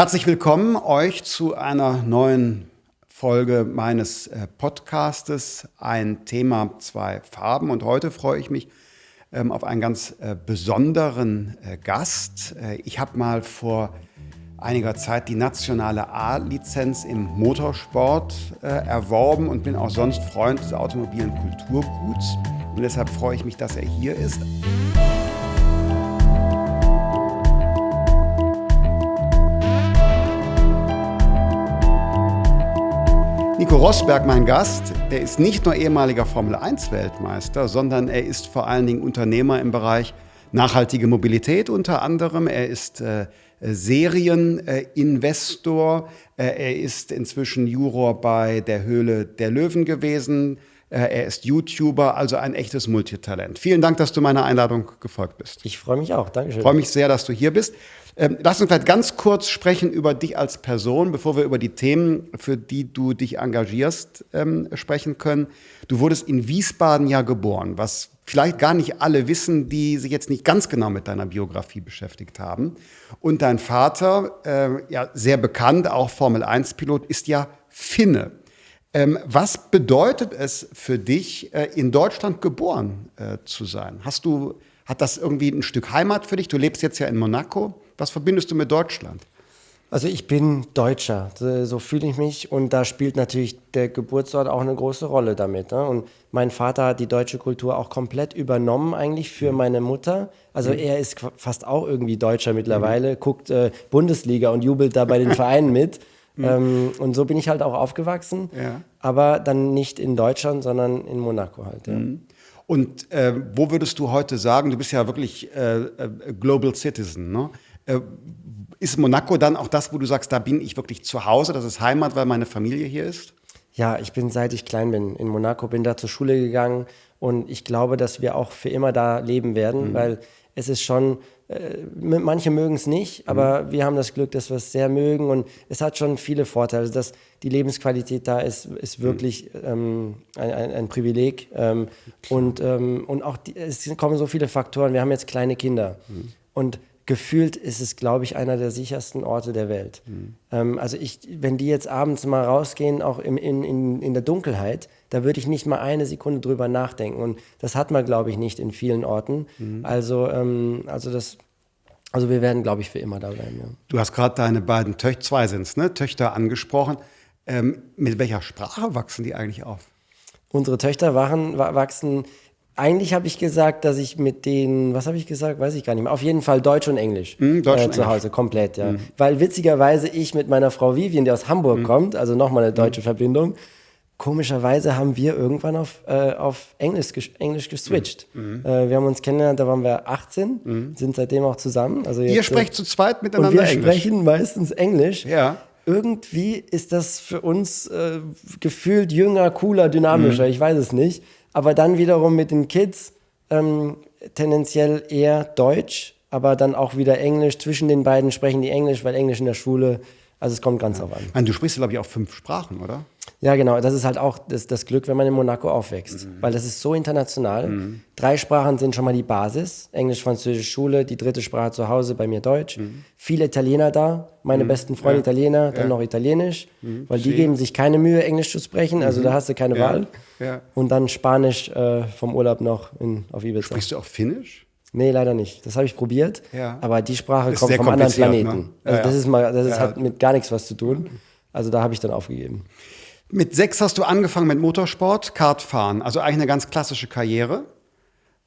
Herzlich willkommen euch zu einer neuen Folge meines äh, Podcastes. Ein Thema, zwei Farben. Und heute freue ich mich ähm, auf einen ganz äh, besonderen äh, Gast. Ich habe mal vor einiger Zeit die nationale A-Lizenz im Motorsport erworben und bin auch sonst Freund des automobilen Kulturguts. Und deshalb freue ich mich, dass er hier ist. Nico Rosberg, mein Gast, der ist nicht nur ehemaliger Formel-1-Weltmeister, sondern er ist vor allen Dingen Unternehmer im Bereich nachhaltige Mobilität unter anderem. Er ist äh, Serieninvestor. Äh, er ist inzwischen Juror bei der Höhle der Löwen gewesen. Äh, er ist YouTuber, also ein echtes Multitalent. Vielen Dank, dass du meiner Einladung gefolgt bist. Ich freue mich auch. Dankeschön. Ich freue mich sehr, dass du hier bist. Ähm, lass uns vielleicht ganz kurz sprechen über dich als Person, bevor wir über die Themen, für die du dich engagierst, ähm, sprechen können. Du wurdest in Wiesbaden ja geboren, was vielleicht gar nicht alle wissen, die sich jetzt nicht ganz genau mit deiner Biografie beschäftigt haben. Und dein Vater, äh, ja sehr bekannt, auch Formel-1-Pilot, ist ja Finne. Ähm, was bedeutet es für dich, äh, in Deutschland geboren äh, zu sein? Hast du, hat das irgendwie ein Stück Heimat für dich? Du lebst jetzt ja in Monaco. Was verbindest du mit Deutschland? Also ich bin Deutscher, so fühle ich mich und da spielt natürlich der Geburtsort auch eine große Rolle damit. Ne? Und mein Vater hat die deutsche Kultur auch komplett übernommen eigentlich für mhm. meine Mutter. Also mhm. er ist fast auch irgendwie Deutscher mittlerweile, mhm. guckt äh, Bundesliga und jubelt da bei den Vereinen mit. Mhm. Ähm, und so bin ich halt auch aufgewachsen, ja. aber dann nicht in Deutschland, sondern in Monaco halt. Ja. Mhm. Und äh, wo würdest du heute sagen, du bist ja wirklich äh, äh Global Citizen, ne? Äh, ist Monaco dann auch das, wo du sagst, da bin ich wirklich zu Hause, das ist Heimat, weil meine Familie hier ist? Ja, ich bin seit ich klein bin in Monaco, bin da zur Schule gegangen und ich glaube, dass wir auch für immer da leben werden, mhm. weil es ist schon, äh, manche mögen es nicht, aber mhm. wir haben das Glück, dass wir es sehr mögen und es hat schon viele Vorteile. Also dass die Lebensqualität da ist, ist mhm. wirklich mhm. ähm, ein, ein, ein, Privileg ähm, und, ähm, und auch die, es kommen so viele Faktoren. Wir haben jetzt kleine Kinder mhm. und gefühlt ist es, glaube ich, einer der sichersten Orte der Welt. Mhm. Ähm, also ich, wenn die jetzt abends mal rausgehen, auch im, in, in, in der Dunkelheit, da würde ich nicht mal eine Sekunde drüber nachdenken. Und das hat man, glaube ich, nicht in vielen Orten. Mhm. Also, ähm, also das, also wir werden, glaube ich, für immer da bleiben. Ja. Du hast gerade deine beiden Töchter, zwei sind es, ne? Töchter angesprochen. Ähm, mit welcher Sprache wachsen die eigentlich auf? Unsere Töchter waren, wachsen eigentlich habe ich gesagt, dass ich mit denen, was habe ich gesagt, weiß ich gar nicht mehr. Auf jeden Fall Deutsch und Englisch mm, Deutsch äh, und zu Hause, Englisch. komplett, ja. Mm. Weil witzigerweise ich mit meiner Frau Vivian, die aus Hamburg mm. kommt, also nochmal eine deutsche Verbindung, komischerweise haben wir irgendwann auf, äh, auf Englisch, Englisch geswitcht. Mhm. Äh, wir haben uns kennengelernt, da waren wir 18, mhm. sind seitdem auch zusammen. Also jetzt, Ihr sprecht zu zweit miteinander und wir Englisch? sprechen meistens Englisch. Ja. Irgendwie ist das für uns äh, gefühlt jünger, cooler, dynamischer, mhm. ich weiß es nicht aber dann wiederum mit den Kids ähm, tendenziell eher Deutsch, aber dann auch wieder Englisch. Zwischen den beiden sprechen die Englisch, weil Englisch in der Schule, also es kommt ganz ja. auf an. Du sprichst, glaube ich, auch fünf Sprachen, oder? Ja, genau. Das ist halt auch das, das Glück, wenn man in Monaco aufwächst, mhm. weil das ist so international. Mhm. Drei Sprachen sind schon mal die Basis. Englisch, Französisch, Schule, die dritte Sprache zu Hause, bei mir Deutsch. Mhm. Viele Italiener da, meine mhm. besten Freunde ja. Italiener, dann ja. noch Italienisch, mhm. weil die geben sich keine Mühe, Englisch zu sprechen, also mhm. da hast du keine Wahl. Ja. Und dann Spanisch äh, vom Urlaub noch in, auf Ibiza. Sprichst du auch Finnisch? Nee, leider nicht. Das habe ich probiert. Aber die Sprache ist kommt vom anderen Planeten. Ne? Also das ist mal, das ist, hat mit gar nichts was zu tun. Also da habe ich dann aufgegeben. Mit sechs hast du angefangen mit Motorsport, Kartfahren. Also eigentlich eine ganz klassische Karriere.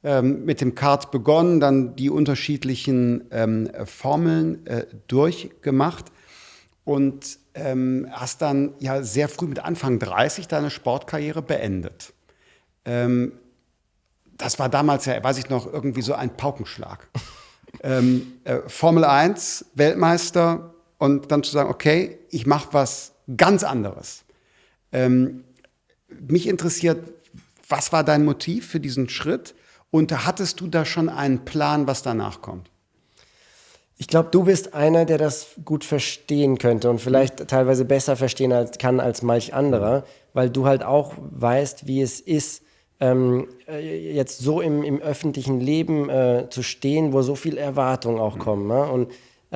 Ähm, mit dem Kart begonnen, dann die unterschiedlichen ähm, Formeln äh, durchgemacht und ähm, hast dann ja sehr früh mit Anfang 30 deine Sportkarriere beendet. Ähm, das war damals ja, weiß ich noch, irgendwie so ein Paukenschlag. ähm, äh, Formel 1, Weltmeister und dann zu sagen, okay, ich mache was ganz anderes. Ähm, mich interessiert, was war dein Motiv für diesen Schritt und hattest du da schon einen Plan, was danach kommt? Ich glaube, du bist einer, der das gut verstehen könnte und vielleicht teilweise besser verstehen als, kann als manch anderer, weil du halt auch weißt, wie es ist, ähm, äh, jetzt so im, im öffentlichen Leben äh, zu stehen, wo so viel Erwartungen auch kommen. Ne? Und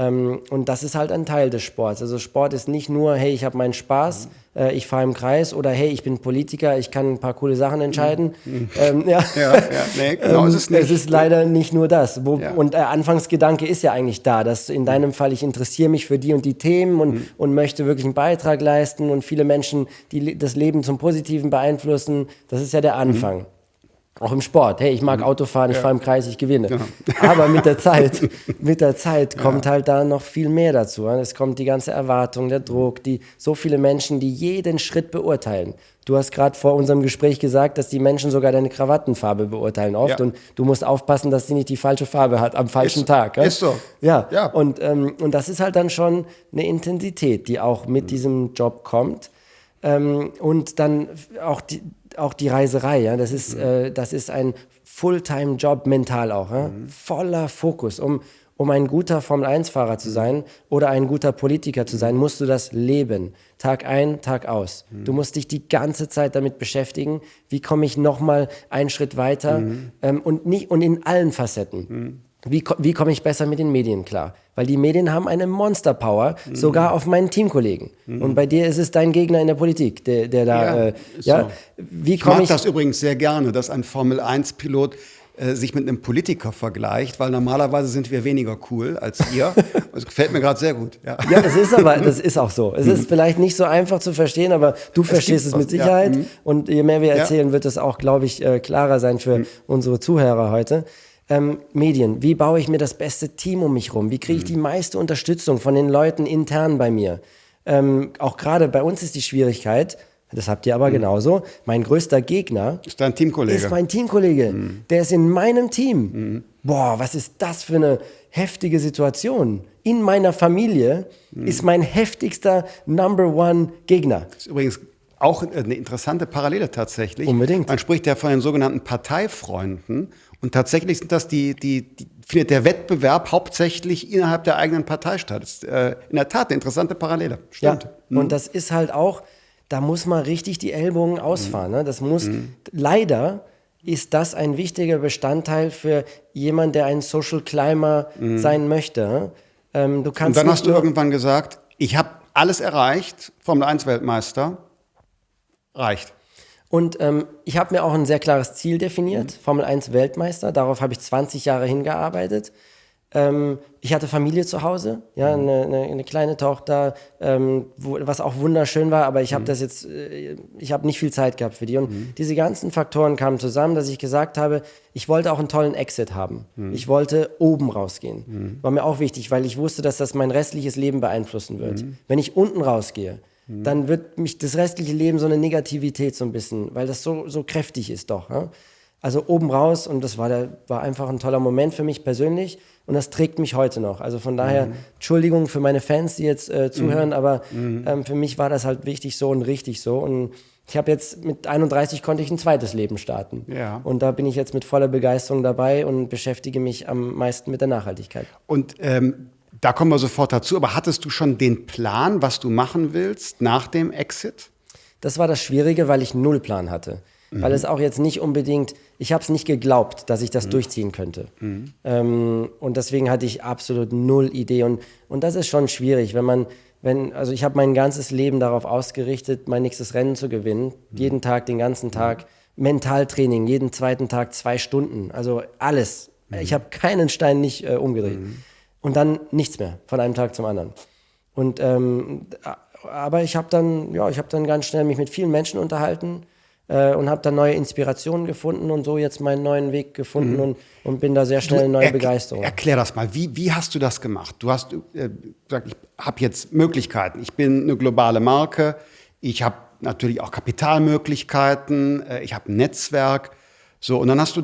und das ist halt ein Teil des Sports. Also Sport ist nicht nur, hey, ich habe meinen Spaß, mhm. äh, ich fahre im Kreis oder hey, ich bin Politiker, ich kann ein paar coole Sachen entscheiden. Mhm. Ähm, ja. ja, ja, nee, genau ähm, ist es nicht. Es ist leider nicht nur das. Wo, ja. Und der äh, Anfangsgedanke ist ja eigentlich da, dass in deinem Fall, ich interessiere mich für die und die Themen und, mhm. und möchte wirklich einen Beitrag leisten und viele Menschen, die das Leben zum Positiven beeinflussen. Das ist ja der Anfang. Auch im Sport. Hey, ich mag mhm. Autofahren, ich ja. fahre im Kreis, ich gewinne. Genau. Aber mit der Zeit, mit der Zeit kommt ja. halt da noch viel mehr dazu. Es kommt die ganze Erwartung, der Druck, die so viele Menschen, die jeden Schritt beurteilen. Du hast gerade vor unserem Gespräch gesagt, dass die Menschen sogar deine Krawattenfarbe beurteilen oft ja. und du musst aufpassen, dass sie nicht die falsche Farbe hat am falschen ist, Tag. Ja? Ist so. Ja. ja. Und, ähm, und das ist halt dann schon eine Intensität, die auch mit mhm. diesem Job kommt. Ähm, und dann auch die, auch die Reiserei, ja, das ist, mhm. äh, das ist ein Fulltime-Job mental auch, ja? Mhm. voller Fokus. Um, um ein guter Formel-1-Fahrer zu sein oder ein guter Politiker zu sein, musst du das leben. Tag ein, Tag aus. Mhm. Du musst dich die ganze Zeit damit beschäftigen, wie komme ich nochmal einen Schritt weiter mhm. ähm, und, nicht, und in allen Facetten. Mhm. Wie, wie komme ich besser mit den Medien klar? Weil die Medien haben eine Monster-Power, mhm. sogar auf meinen Teamkollegen. Mhm. Und bei dir ist es dein Gegner in der Politik, der, der da. Ja, äh, ja? So. Wie ich mag ich das übrigens sehr gerne, dass ein Formel-1-Pilot äh, sich mit einem Politiker vergleicht, weil normalerweise sind wir weniger cool als ihr. Das gefällt mir gerade sehr gut. Ja. ja, das ist aber, das ist auch so. Es ist mhm. vielleicht nicht so einfach zu verstehen, aber du es verstehst es mit Sicherheit. Ja. Mhm. Und je mehr wir erzählen, wird es auch, glaube ich, äh, klarer sein für mhm. unsere Zuhörer heute ähm, Medien. Wie baue ich mir das beste Team um mich rum? Wie kriege ich die meiste Unterstützung von den Leuten intern bei mir? Ähm, auch gerade bei uns ist die Schwierigkeit, das habt ihr aber mhm. genauso, mein größter Gegner ist dein Teamkollege. Ist mein Teamkollege. Mhm. Der ist in meinem Team. Mhm. Boah, was ist das für eine heftige Situation? In meiner Familie mhm. ist mein heftigster Number One Gegner. Das ist übrigens auch eine interessante Parallele tatsächlich. Unbedingt. Man spricht ja von den sogenannten Parteifreunden. Und tatsächlich sind das die, die, die findet der Wettbewerb hauptsächlich innerhalb der eigenen Partei statt. Das ist äh, in der Tat eine interessante Parallele. Stimmt. Ja, mhm. Und das ist halt auch, da muss man richtig die Ellbogen ausfahren. Ne? Das muss, mhm. leider ist das ein wichtiger Bestandteil für jemanden, der ein Social Climber mhm. sein möchte. Ähm, du kannst Und dann hast du irgendwann gesagt, ich habe alles erreicht, Formel 1 Weltmeister, reicht. Und ähm, ich habe mir auch ein sehr klares Ziel definiert, mhm. Formel 1 Weltmeister. Darauf habe ich 20 Jahre hingearbeitet. Ähm, ich hatte Familie zu Hause, ja, mhm. eine, eine, eine kleine Tochter, ähm, wo, was auch wunderschön war, aber ich habe mhm. das jetzt, äh, ich habe nicht viel Zeit gehabt für die. Und mhm. diese ganzen Faktoren kamen zusammen, dass ich gesagt habe, ich wollte auch einen tollen Exit haben. Mhm. Ich wollte oben rausgehen. Mhm. War mir auch wichtig, weil ich wusste, dass das mein restliches Leben beeinflussen wird. Mhm. Wenn ich unten rausgehe, Mhm. dann wird mich das restliche Leben so eine Negativität so ein bisschen, weil das so, so kräftig ist doch. Ja? Also oben raus und das war, der, war einfach ein toller Moment für mich persönlich und das trägt mich heute noch. Also von daher, mhm. Entschuldigung für meine Fans, die jetzt äh, zuhören, mhm. aber mhm. ähm, für mich war das halt wichtig so und richtig so und ich habe jetzt mit 31 konnte ich ein zweites Leben starten. Ja. Und da bin ich jetzt mit voller Begeisterung dabei und beschäftige mich am meisten mit der Nachhaltigkeit. Und ähm, da kommen wir sofort dazu. Aber hattest du schon den Plan, was du machen willst nach dem Exit? Das war das Schwierige, weil ich null Plan hatte. Mhm. Weil es auch jetzt nicht unbedingt, ich habe es nicht geglaubt, dass ich das mhm. durchziehen könnte. Mhm. Ähm, und deswegen hatte ich absolut null Idee. Und, und das ist schon schwierig, wenn man, wenn, also ich habe mein ganzes Leben darauf ausgerichtet, mein nächstes Rennen zu gewinnen. Mhm. Jeden Tag, den ganzen Tag. Mentaltraining, jeden zweiten Tag zwei Stunden. Also alles. Mhm. Ich habe keinen Stein nicht äh, umgedreht. Und dann nichts mehr von einem Tag zum anderen. Und ähm, aber ich habe dann, ja, ich habe dann ganz schnell mich mit vielen Menschen unterhalten äh, und habe dann neue Inspirationen gefunden und so jetzt meinen neuen Weg gefunden mhm. und, und bin da sehr schnell in neue er Begeisterung. Erklär das mal, wie, wie hast du das gemacht? Du hast äh, gesagt, ich habe jetzt Möglichkeiten. Ich bin eine globale Marke. Ich habe natürlich auch Kapitalmöglichkeiten. Äh, ich habe ein Netzwerk. So, und dann hast du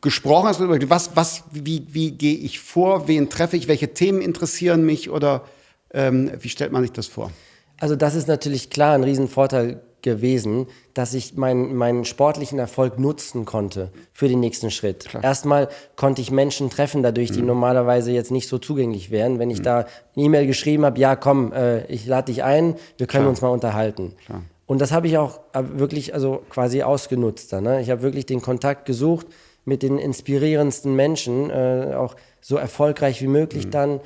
gesprochen hast, was, was, wie, wie gehe ich vor, wen treffe ich, welche Themen interessieren mich oder ähm, wie stellt man sich das vor? Also das ist natürlich klar ein Riesenvorteil gewesen, dass ich meinen, meinen sportlichen Erfolg nutzen konnte für den nächsten Schritt. Klar. Erstmal konnte ich Menschen treffen dadurch, die mhm. normalerweise jetzt nicht so zugänglich wären. Wenn ich mhm. da eine E-Mail geschrieben habe, ja komm, äh, ich lade dich ein, wir können Klar. uns mal unterhalten. Klar. Und das habe ich auch äh, wirklich also quasi ausgenutzt. ne? Ich habe wirklich den Kontakt gesucht, mit den inspirierendsten Menschen, äh, auch so erfolgreich wie möglich mhm. dann.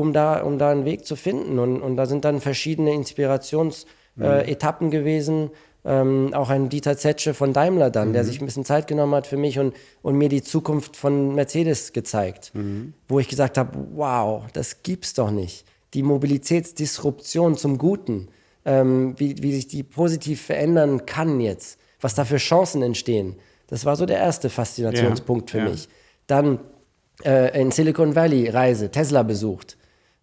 um da, um da einen Weg zu finden. Und, und da sind dann verschiedene Inspirationsetappen mhm. äh, gewesen. Ähm, auch ein Dieter Zetsche von Daimler dann, mhm. der sich ein bisschen Zeit genommen hat für mich und, und mir die Zukunft von Mercedes gezeigt, mhm. wo ich gesagt habe, wow, das gibt's doch nicht. Die Mobilitätsdisruption zum Guten, ähm, wie, wie sich die positiv verändern kann jetzt, was da für Chancen entstehen. Das war so der erste Faszinationspunkt ja, für ja. mich. Dann äh, in Silicon Valley Reise, Tesla besucht.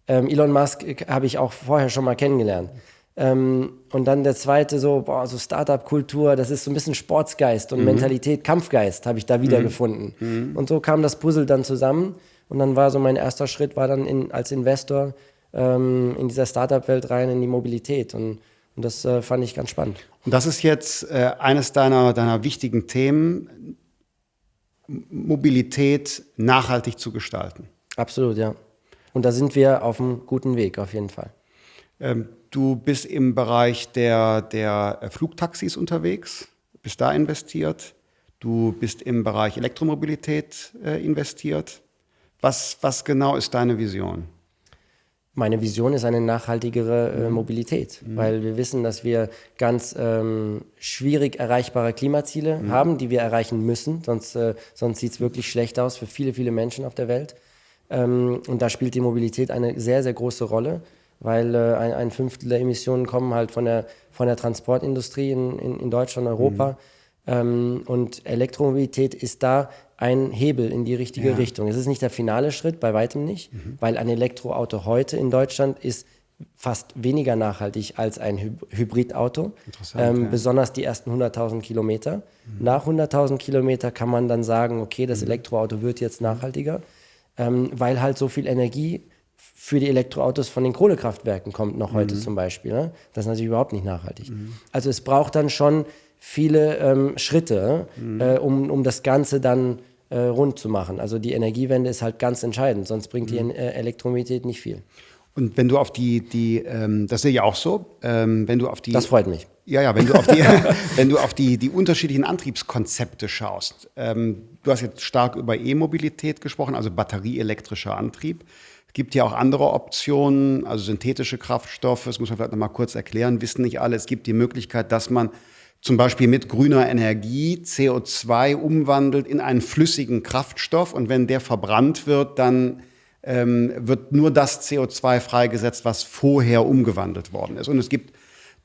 Ähm, Elon Musk habe ich auch vorher schon mal kennengelernt. Ähm, und dann der zweite so, boah, so Startup-Kultur, das ist so ein bisschen Sportsgeist und mhm. Mentalität, Kampfgeist habe ich da wiedergefunden. Mhm. mhm. Und so kam das Puzzle dann zusammen. Und dann war so mein erster Schritt, war dann in, als Investor ähm, in dieser Startup-Welt rein, in die Mobilität. Und, und das äh, fand ich ganz spannend. Und das ist jetzt äh, eines deiner, deiner wichtigen Themen, Mobilität nachhaltig zu gestalten. Absolut, ja. Und da sind wir auf einem guten Weg, auf jeden Fall. Ähm, du bist im Bereich der, der äh, Flugtaxis unterwegs, bist da investiert. Du bist im Bereich Elektromobilität äh, investiert. Was, was genau ist deine Vision? Meine Vision ist eine nachhaltigere äh, mhm. Mobilität, mhm. weil wir wissen, dass wir ganz ähm, schwierig erreichbare Klimaziele mhm. haben, die wir erreichen müssen, sonst, äh, sonst sieht es wirklich schlecht aus für viele, viele Menschen auf der Welt. Ähm, und da spielt die Mobilität eine sehr, sehr große Rolle, weil äh, ein, ein, Fünftel der Emissionen kommen halt von der, von der Transportindustrie in, in, in Deutschland, Europa. Mhm. Ähm, und Elektromobilität ist da ein Hebel in die richtige ja. Richtung. Es ist nicht der finale Schritt, bei weitem nicht, mhm. weil ein Elektroauto heute in Deutschland ist fast weniger nachhaltig als ein Hy Hybridauto. Ähm, ja. Besonders die ersten 100.000 Kilometer. Mhm. Nach 100.000 Kilometer kann man dann sagen, okay, das mhm. Elektroauto wird jetzt nachhaltiger, ähm, weil halt so viel Energie für die Elektroautos von den Kohlekraftwerken kommt noch heute mhm. zum Beispiel. Ne? Das ist natürlich überhaupt nicht nachhaltig. Mhm. Also es braucht dann schon viele ähm, Schritte, mhm. äh, um, um das Ganze dann äh, rund zu machen. Also die Energiewende ist halt ganz entscheidend, sonst bringt die mhm. äh, Elektromobilität nicht viel. Und wenn du auf die, die ähm, das sehe ich auch so, ähm, wenn du auf die. Das freut mich. Ja, ja, wenn du auf die, wenn du auf die, die unterschiedlichen Antriebskonzepte schaust. Ähm, du hast jetzt stark über E-Mobilität gesprochen, also batterieelektrischer Antrieb. Es gibt ja auch andere Optionen, also synthetische Kraftstoffe, das muss man vielleicht noch mal kurz erklären, wissen nicht alle. Es gibt die Möglichkeit, dass man zum Beispiel mit grüner Energie CO2 umwandelt in einen flüssigen Kraftstoff und wenn der verbrannt wird, dann ähm, wird nur das CO2 freigesetzt, was vorher umgewandelt worden ist. Und es gibt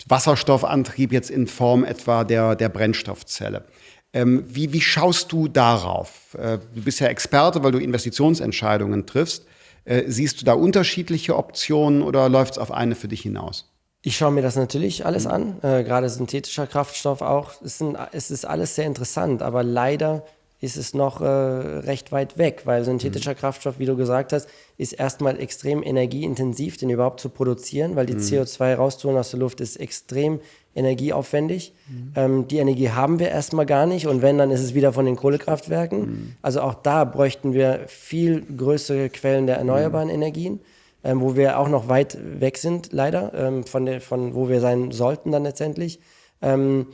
Wasserstoffantrieb jetzt in Form etwa der, der Brennstoffzelle. Ähm, wie, wie schaust du darauf? Äh, du bist ja Experte, weil du Investitionsentscheidungen triffst. Äh, siehst du da unterschiedliche Optionen oder läuft es auf eine für dich hinaus? Ich schaue mir das natürlich alles an, äh, gerade synthetischer Kraftstoff auch. Es, sind, es, ist alles sehr interessant, aber leider ist es noch äh, recht weit weg, weil synthetischer mhm. Kraftstoff, wie du gesagt hast, ist erstmal extrem energieintensiv, den überhaupt zu produzieren, weil die mhm. CO2 rauszuholen aus der Luft ist extrem energieaufwendig. Mhm. Ähm, die Energie haben wir erstmal gar nicht und wenn, dann ist es wieder von den Kohlekraftwerken. Mhm. Also auch da bräuchten wir viel größere Quellen der erneuerbaren mhm. Energien ähm, wo wir auch noch weit weg sind, leider, ähm, von, der, von wo wir sein sollten dann letztendlich. Ähm,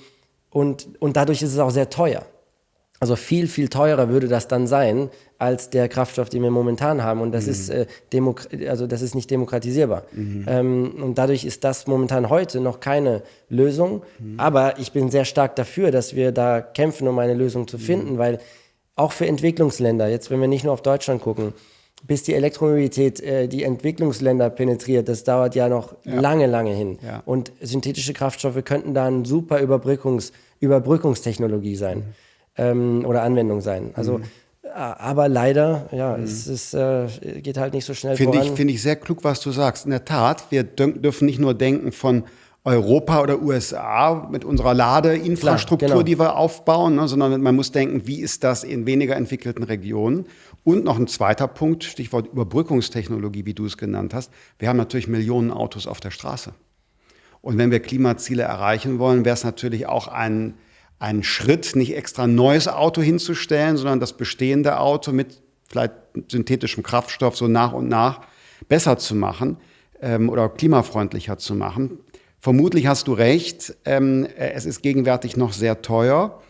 und, und dadurch ist es auch sehr teuer. Also viel, viel teurer würde das dann sein als der Kraftstoff, den wir momentan haben. Und das, mhm. ist, äh, also das ist nicht demokratisierbar. Mhm. Ähm, und dadurch ist das momentan heute noch keine Lösung. Mhm. Aber ich bin sehr stark dafür, dass wir da kämpfen, um eine Lösung zu finden, mhm. weil auch für Entwicklungsländer, jetzt wenn wir nicht nur auf Deutschland gucken, bis die Elektromobilität äh, die Entwicklungsländer penetriert, das dauert ja noch ja. lange, lange hin. Ja. Und synthetische Kraftstoffe könnten da eine super Überbrückungs Überbrückungstechnologie sein mhm. ähm, oder Anwendung sein. Also, mhm. aber leider, ja, mhm. es ist, äh, geht halt nicht so schnell Finde voran. Ich, finde ich sehr klug, was du sagst. In der Tat, wir dürfen nicht nur denken von Europa oder USA mit unserer Ladeinfrastruktur, Klar, genau. die wir aufbauen, ne, sondern man muss denken, wie ist das in weniger entwickelten Regionen? Und noch ein zweiter Punkt, Stichwort Überbrückungstechnologie, wie du es genannt hast. Wir haben natürlich Millionen Autos auf der Straße. Und wenn wir Klimaziele erreichen wollen, wäre es natürlich auch ein, ein Schritt, nicht extra ein neues Auto hinzustellen, sondern das bestehende Auto mit vielleicht synthetischem Kraftstoff so nach und nach besser zu machen ähm, oder klimafreundlicher zu machen. Vermutlich hast du recht, ähm, es ist gegenwärtig noch sehr teuer.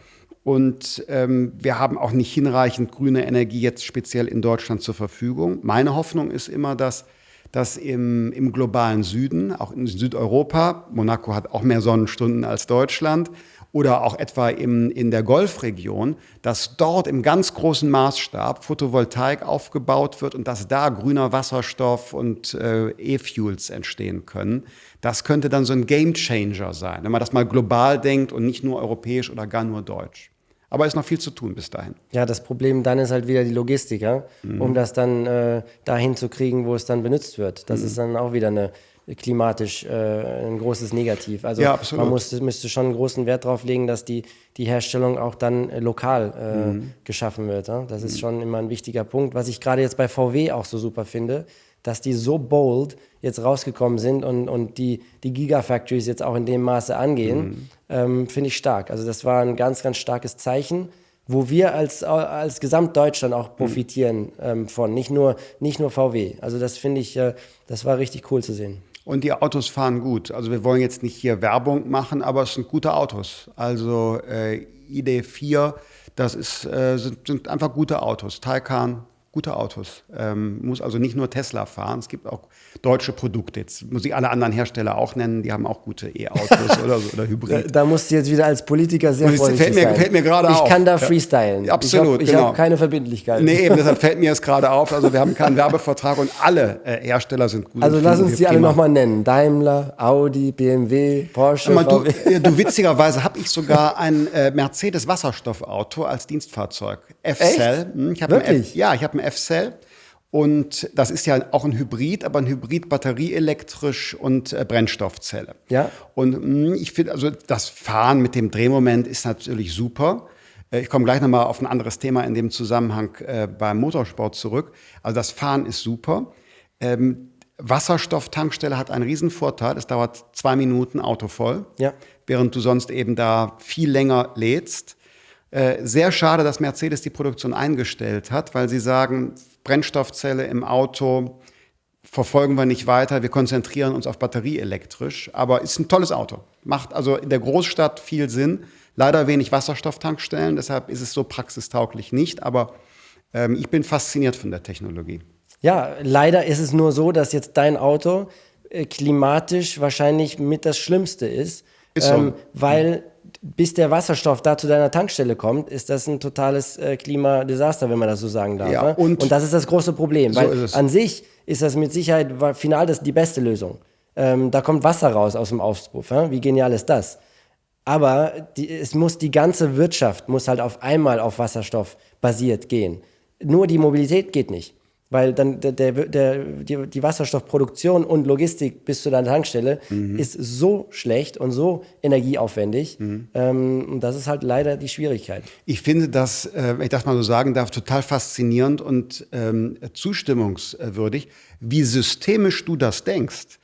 Und ähm, wir haben auch nicht hinreichend grüne Energie jetzt speziell in Deutschland zur Verfügung. Meine Hoffnung ist immer, dass dass im, im globalen Süden, auch in Südeuropa, Monaco hat auch mehr Sonnenstunden als Deutschland, oder auch etwa im, in der Golfregion, dass dort im ganz großen Maßstab Photovoltaik aufgebaut wird und dass da grüner Wasserstoff und äh, E-Fuels entstehen können. Das könnte dann so ein Game Changer sein, wenn man das mal global denkt und nicht nur europäisch oder gar nur deutsch. Aber es ist noch viel zu tun bis dahin. Ja, das Problem dann ist halt wieder die Logistik, ja? Mhm. um das dann äh, dahin zu kriegen, wo es dann benutzt wird. Das mhm. ist dann auch wieder eine klimatisch äh, ein großes Negativ. Also ja, man muss, müsste schon einen großen Wert darauf legen, dass die, die Herstellung auch dann äh, lokal äh, mhm. geschaffen wird. Ja? Das ist mhm. schon immer ein wichtiger Punkt. Was ich gerade jetzt bei VW auch so super finde, dass die so bold jetzt rausgekommen sind und, und die, die Gigafactories jetzt auch in dem Maße angehen, mhm. ähm, finde ich stark. Also das war ein ganz, ganz starkes Zeichen wo wir als, als Gesamtdeutschland auch profitieren ähm, von, nicht nur, nicht nur VW. Also das finde ich, äh, das war richtig cool zu sehen. Und die Autos fahren gut. Also wir wollen jetzt nicht hier Werbung machen, aber es sind gute Autos. Also äh, ID4, das ist, äh, sind, sind, einfach gute Autos. Taycan, gute Autos. Ähm, muss also nicht nur Tesla fahren, es gibt auch deutsche Produkte. Jetzt muss ich alle anderen Hersteller auch nennen, die haben auch gute E-Autos oder, so, oder Hybrid. Da, da, musst du jetzt wieder als Politiker sehr vorsichtig fällt mir, sein. Fällt mir gerade ich auf. Ich kann da freestylen. Ja, absolut, Ich habe genau. hab keine Verbindlichkeit. Nee, eben, deshalb fällt mir jetzt gerade auf. Also wir haben keinen Werbevertrag und alle äh, Hersteller sind gut. Also lass uns die alle nochmal nennen. Daimler, Audi, BMW, Porsche, mal, du, du, witzigerweise habe ich sogar ein äh, Mercedes Wasserstoffauto als Dienstfahrzeug. F-Cell. Hm, Wirklich? ja, ich habe ein F-Cell. Und das ist ja auch ein Hybrid, aber ein Hybrid batterieelektrisch und äh, Brennstoffzelle. Ja. Und mh, hm, ich finde, also das Fahren mit dem Drehmoment ist natürlich super. Äh, ich komme gleich nochmal auf ein anderes Thema in dem Zusammenhang äh, beim Motorsport zurück. Also das Fahren ist super. Ähm, Wasserstofftankstelle hat einen riesen Vorteil. Es dauert zwei Minuten Auto voll, ja. während du sonst eben da viel länger lädst. Äh, sehr schade, dass Mercedes die Produktion eingestellt hat, weil sie sagen, Brennstoffzelle im Auto verfolgen wir nicht weiter, wir konzentrieren uns auf batterieelektrisch, aber ist ein tolles Auto. Macht also in der Großstadt viel Sinn. Leider wenig Wasserstofftankstellen, deshalb ist es so praxistauglich nicht, aber ähm, ich bin fasziniert von der Technologie. Ja, leider ist es nur so, dass jetzt dein Auto äh, klimatisch wahrscheinlich mit das Schlimmste ist, ist so. ähm, weil bis der Wasserstoff da zu deiner Tankstelle kommt, ist das ein totales äh, Klimadesaster, wenn man das so sagen darf. Ja, ne? und, und, das ist das große Problem, so weil an sich ist das mit Sicherheit final das die beste Lösung. Ähm, da kommt Wasser raus aus dem Auspuff. Ja? Wie genial ist das? Aber die, es muss die ganze Wirtschaft muss halt auf einmal auf Wasserstoff basiert gehen. Nur die Mobilität geht nicht. Weil dann der, der, der, die, die Wasserstoffproduktion und Logistik bis zu deiner Tankstelle mhm. ist so schlecht und so energieaufwendig. Mhm. Ähm, und das ist halt leider die Schwierigkeit. Ich finde das, äh, wenn ich das mal so sagen darf, total faszinierend und ähm, zustimmungswürdig, wie systemisch du das denkst.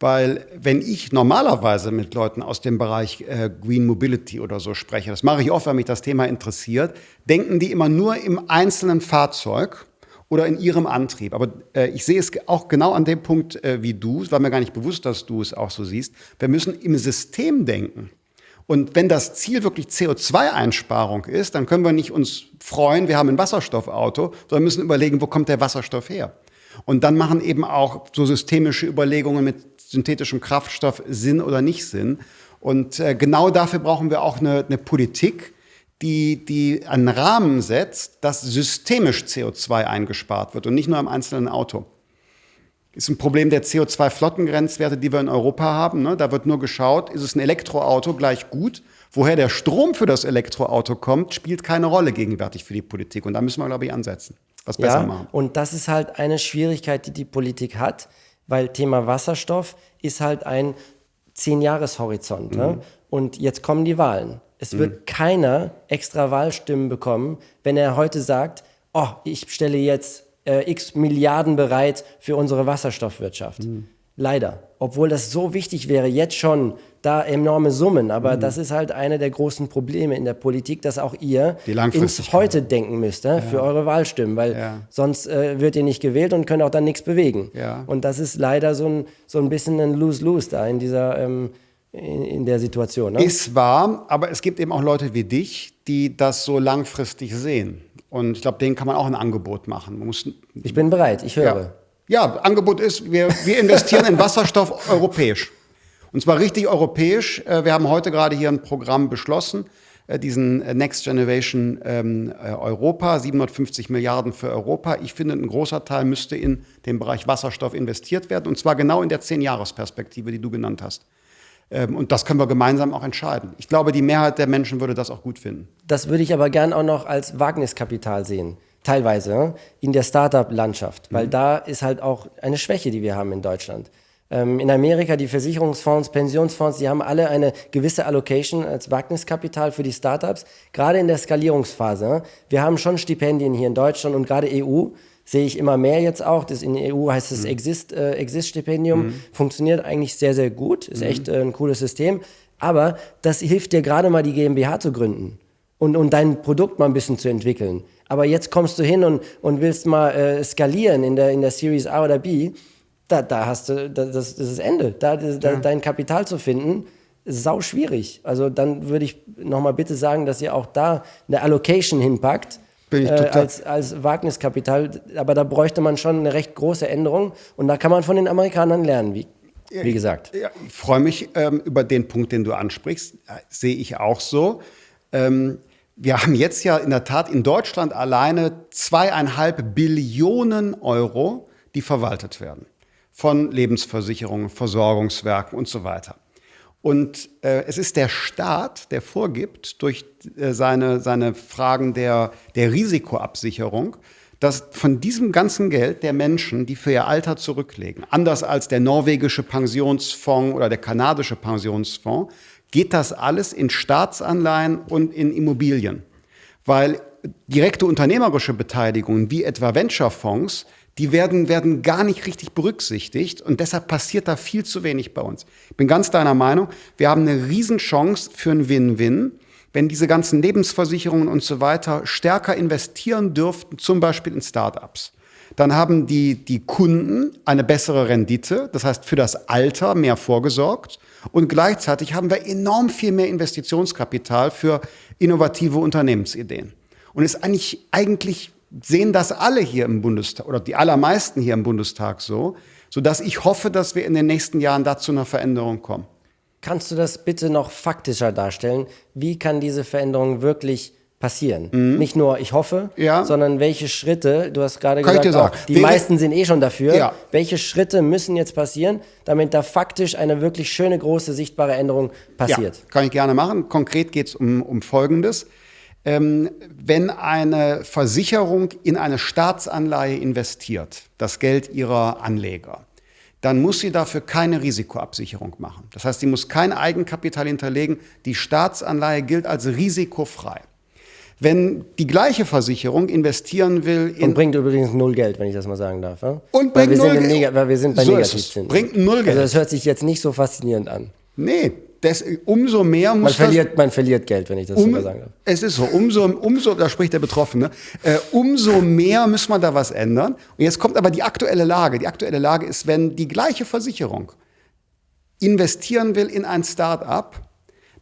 Weil wenn ich normalerweise mit Leuten aus dem Bereich äh, Green Mobility oder so spreche, das mache ich oft, wenn mich das Thema interessiert, denken die immer nur im einzelnen Fahrzeug oder in ihrem Antrieb. Aber äh, ich sehe es auch genau an dem Punkt äh, wie du. Es war mir gar nicht bewusst, dass du es auch so siehst. Wir müssen im System denken. Und wenn das Ziel wirklich CO2-Einsparung ist, dann können wir nicht uns freuen, wir haben ein Wasserstoffauto, sondern müssen überlegen, wo kommt der Wasserstoff her? Und dann machen eben auch so systemische Überlegungen mit synthetischem Kraftstoff Sinn oder nicht Sinn. Und äh, genau dafür brauchen wir auch eine, eine Politik, die, die einen Rahmen setzt, dass systemisch CO2 eingespart wird und nicht nur im einzelnen Auto. Ist ein Problem der CO2-Flottengrenzwerte, die wir in Europa haben. Ne? Da wird nur geschaut, ist es ein Elektroauto gleich gut? Woher der Strom für das Elektroauto kommt, spielt keine Rolle gegenwärtig für die Politik. Und da müssen wir, glaube ich, ansetzen. Was besser ja, machen. Und das ist halt eine Schwierigkeit, die die Politik hat, weil Thema Wasserstoff ist halt ein Zehn-Jahres-Horizont. Ne? Mhm. Ne? Und jetzt kommen die Wahlen. Es wird mhm. keiner extra Wahlstimmen bekommen, wenn er heute sagt, oh, ich stelle jetzt äh, x Milliarden bereit für unsere Wasserstoffwirtschaft. Mhm. Leider. Obwohl das so wichtig wäre, jetzt schon da enorme Summen. Aber mhm. das ist halt eine der großen Probleme in der Politik, dass auch ihr ins Heute denken müsst ja. für eure Wahlstimmen, weil ja. sonst äh, wird ihr nicht gewählt und könnt auch dann nichts bewegen. Ja. Und das ist leider so ein, so ein bisschen ein Lose-Lose da in dieser ähm, in, in der Situation. Ne? Ist wahr, aber es gibt eben auch Leute wie dich, die das so langfristig sehen. Und ich glaube, denen kann man auch ein Angebot machen. Man muss, ich bin bereit, ich höre. Ja. Ja, Angebot ist, wir, wir investieren in Wasserstoff europäisch. Und zwar richtig europäisch. Äh, wir haben heute gerade hier ein Programm beschlossen, äh, diesen äh, Next Generation ähm, Europa, 750 Milliarden für Europa. Ich finde, ein großer Teil müsste in den Bereich Wasserstoff investiert werden. Und zwar genau in der Zehn-Jahres-Perspektive, die du genannt hast. Ähm, und das können wir gemeinsam auch entscheiden. Ich glaube, die Mehrheit der Menschen würde das auch gut finden. Das würde ich aber gern auch noch als Wagniskapital sehen. Teilweise in der Startup-Landschaft, weil mhm. da ist halt auch eine Schwäche, die wir haben in Deutschland. Ähm, in Amerika die Versicherungsfonds, Pensionsfonds, die haben alle eine gewisse Allocation als Wagniskapital für die Startups, gerade in der Skalierungsphase. Wir haben schon Stipendien hier in Deutschland und gerade EU sehe ich immer mehr jetzt auch. Das in der EU heißt es mhm. Exist, äh, Exist-Stipendium. Mhm. Funktioniert eigentlich sehr, sehr gut. Ist mhm. echt äh, ein cooles System. Aber das hilft dir gerade mal, die GmbH zu gründen und, und dein Produkt mal ein bisschen zu entwickeln. Aber jetzt kommst du hin und, und willst mal äh, skalieren in der, in der Series A oder B. Da, da hast du, das, das ist das Ende. Da, da, ja. Dein Kapital zu finden, ist sau schwierig. Also dann würde ich nochmal bitte sagen, dass ihr auch da eine Allocation hinpackt bin ich äh, total als, als Wagniskapital. Aber da bräuchte man schon eine recht große Änderung. Und da kann man von den Amerikanern lernen, wie, wie gesagt. Ja, ich freue mich ähm, über den Punkt, den du ansprichst. Sehe ich auch so. Ähm, wir haben jetzt ja in der Tat in Deutschland alleine zweieinhalb Billionen Euro, die verwaltet werden. Von Lebensversicherungen, Versorgungswerken und so weiter. Und äh, es ist der Staat, der vorgibt durch äh, seine, seine Fragen der, der Risikoabsicherung, dass von diesem ganzen Geld der Menschen, die für ihr Alter zurücklegen, anders als der norwegische Pensionsfonds oder der kanadische Pensionsfonds, geht das alles in Staatsanleihen und in Immobilien. Weil direkte unternehmerische Beteiligungen wie etwa Venture-Fonds die werden, werden gar nicht richtig berücksichtigt und deshalb passiert da viel zu wenig bei uns. Ich bin ganz deiner Meinung, wir haben eine Riesenchance für ein Win-Win, wenn diese ganzen Lebensversicherungen und so weiter stärker investieren dürften, zum Beispiel in Startups. Dann haben die, die Kunden eine bessere Rendite, das heißt für das Alter mehr vorgesorgt und gleichzeitig haben wir enorm viel mehr Investitionskapital für innovative Unternehmensideen. Und ist eigentlich, eigentlich sehen das alle hier im Bundestag oder die allermeisten hier im Bundestag so, sodass ich hoffe, dass wir in den nächsten Jahren dazu einer Veränderung kommen. Kannst du das bitte noch faktischer darstellen? Wie kann diese Veränderung wirklich passieren? Mhm. Nicht nur ich hoffe, ja. sondern welche Schritte, du hast gerade kann gesagt, auch, die Wäre, meisten sind eh schon dafür, ja. welche Schritte müssen jetzt passieren, damit da faktisch eine wirklich schöne, große, sichtbare Änderung passiert? Ja, kann ich gerne machen. Konkret geht es um, um Folgendes wenn eine Versicherung in eine Staatsanleihe investiert, das Geld ihrer Anleger, dann muss sie dafür keine Risikoabsicherung machen. Das heißt, sie muss kein Eigenkapital hinterlegen. Die Staatsanleihe gilt als risikofrei. Wenn die gleiche Versicherung investieren will in. Und bringt übrigens null Geld, wenn ich das mal sagen darf. Ja? Und bringt null Geld. Weil wir sind bei so Negativzinsen. Bringt null also Geld. Also das hört sich jetzt nicht so faszinierend an. Nee, das, umso mehr muss man verliert, das, man verliert Geld, wenn ich das um, so sagen darf. Es ist so, umso, umso, da spricht der Betroffene, äh, umso mehr muss man da was ändern. Und jetzt kommt aber die aktuelle Lage. Die aktuelle Lage ist, wenn die gleiche Versicherung investieren will in ein Start-up,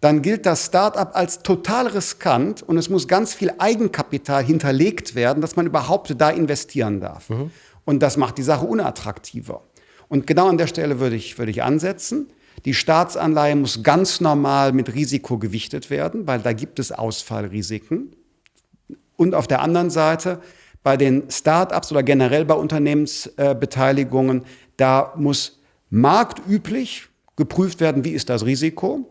dann gilt das Start-up als total riskant und es muss ganz viel Eigenkapital hinterlegt werden, dass man überhaupt da investieren darf. Mhm. Und das macht die Sache unattraktiver. Und genau an der Stelle würde ich, würde ich ansetzen. Die Staatsanleihe muss ganz normal mit Risiko gewichtet werden, weil da gibt es Ausfallrisiken. Und auf der anderen Seite bei den Start-ups oder generell bei Unternehmensbeteiligungen, da muss marktüblich geprüft werden, wie ist das Risiko,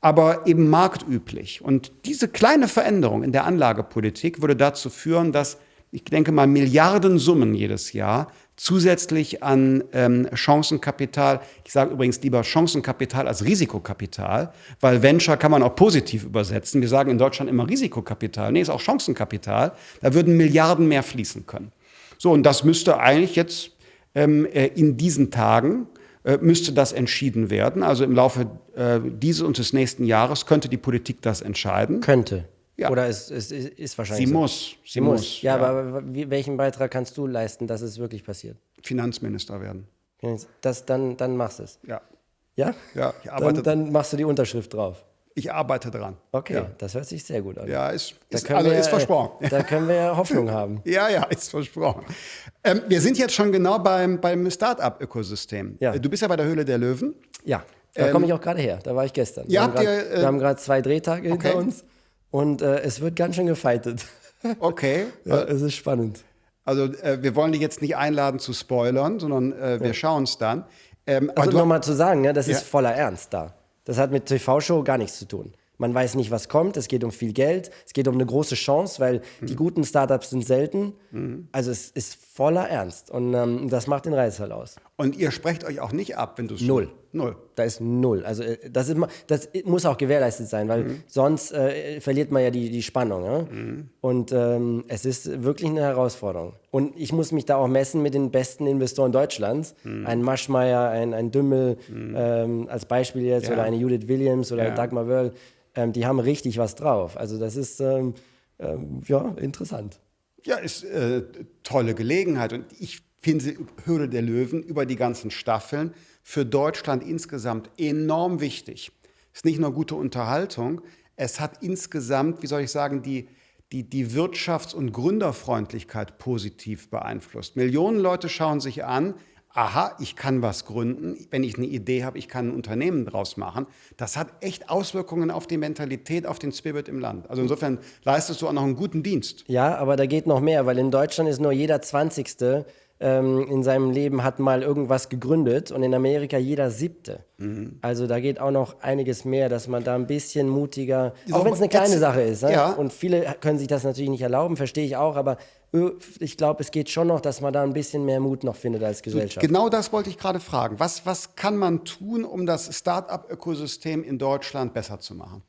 aber eben marktüblich. Und diese kleine Veränderung in der Anlagepolitik würde dazu führen, dass ich denke mal Milliardensummen jedes Jahr zusätzlich an ähm, Chancenkapital, ich sage übrigens lieber Chancenkapital als Risikokapital, weil Venture kann man auch positiv übersetzen. Wir sagen in Deutschland immer Risikokapital. Nee, ist auch Chancenkapital. Da würden Milliarden mehr fließen können. So, und das müsste eigentlich jetzt ähm, äh, in diesen Tagen äh, müsste das entschieden werden. Also im Laufe äh, dieses und des nächsten Jahres könnte die Politik das entscheiden. Könnte. Ja. Oder es, es, es, ist wahrscheinlich. Sie so. muss. Sie, Sie muss. muss. Ja, ja, aber welchen Beitrag kannst du leisten, dass es wirklich passiert? Finanzminister werden. Das, dann, dann machst du es. Ja. Ja? Ja, ich arbeite. Dann, dann machst du die Unterschrift drauf. Ich arbeite dran. Okay, Ja, das hört sich sehr gut an. ja ist, ist, also wir, ist versprochen. Da können wir ja Hoffnung haben. Ja, ja, ist versprochen. Ähm, wir sind jetzt schon genau beim, beim Start-up-Ökosystem. Ja. Du bist ja bei der Höhle der Löwen. Ja, da komme ich auch gerade her. Da war ich gestern. Ähm, ja, äh, wir haben gerade zwei Drehtage okay. hinter uns und äh, es wird ganz schön gefeitet. Okay. Ja, es ist spannend. Also äh, wir wollen dich jetzt nicht einladen zu spoilern, sondern äh, wir schauen es dann. Ähm, Also nochmal zu sagen, ne, das Ja. ist voller Ernst da. Das hat mit TV-Show gar nichts zu tun. Man weiß nicht, was kommt. Es geht um viel Geld. Es geht um eine große Chance, weil die Mhm. guten Startups sind selten. Also es ist voller Ernst. Und ähm, das macht den Reiz halt aus. und ihr sprecht euch auch nicht ab, wenn du es Null. Null. Da ist null. Also äh, das, ist, das muss auch gewährleistet sein, weil sonst äh, verliert man ja die, die Spannung. Ja? Und ähm, es ist wirklich eine Herausforderung. Und ich muss mich da auch messen mit den besten Investoren Deutschlands. Ein Maschmeyer, ein, ein Dümmel ähm, als Beispiel jetzt Ja. oder eine Judith Williams oder Ja. Dagmar Wörl. Ähm, die haben richtig was drauf. Also das ist ähm, ähm, ja interessant. Ja, ist äh, tolle Gelegenheit. Und ich finde Höhle der Löwen über die ganzen Staffeln für Deutschland insgesamt enorm wichtig. Ist nicht nur gute Unterhaltung, es hat insgesamt, wie soll ich sagen, die, die, die Wirtschafts- und Gründerfreundlichkeit positiv beeinflusst. Millionen Leute schauen sich an, aha, ich kann was gründen, wenn ich eine Idee habe, ich kann ein Unternehmen draus machen. Das hat echt Auswirkungen auf die Mentalität, auf den Spirit im Land. Also insofern leistest du auch noch einen guten Dienst. Ja, aber da geht noch mehr, weil in Deutschland ist nur jeder Zwanzigste ähm, in seinem Leben hat mal irgendwas gegründet und in Amerika jeder Siebte. Mhm. Also da geht auch noch einiges mehr, dass man da ein bisschen mutiger, auch wenn es eine kleine jetzt- Sache ist. Ne? ja. Und viele können sich das natürlich nicht erlauben, verstehe ich auch, aber ö, ich glaube, es geht schon noch, dass man da ein bisschen mehr Mut noch findet als Gesellschaft. Genau das wollte ich gerade fragen. Was, was kann man tun, um das Start-up-Ökosystem in Deutschland besser zu machen?